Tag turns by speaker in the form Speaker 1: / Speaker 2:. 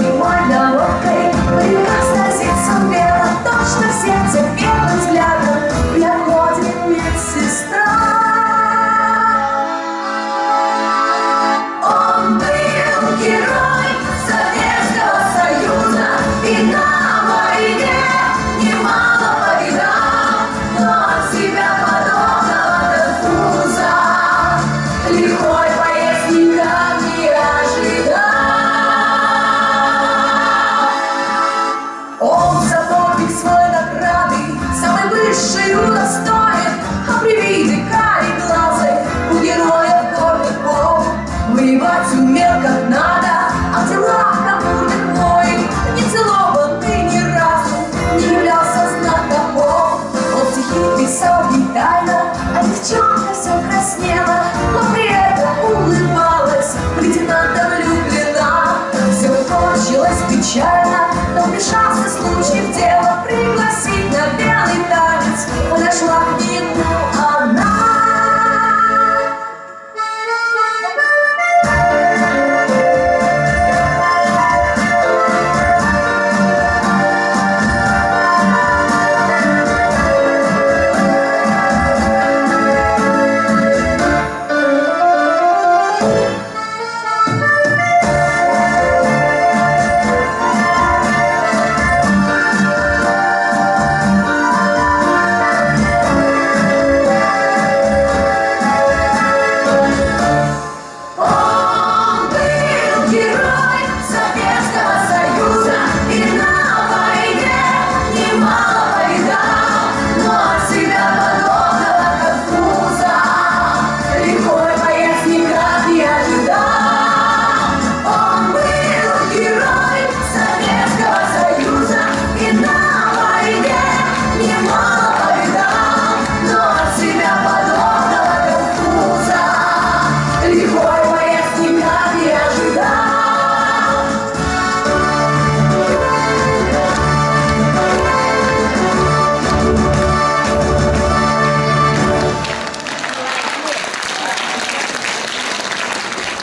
Speaker 1: Lord knows.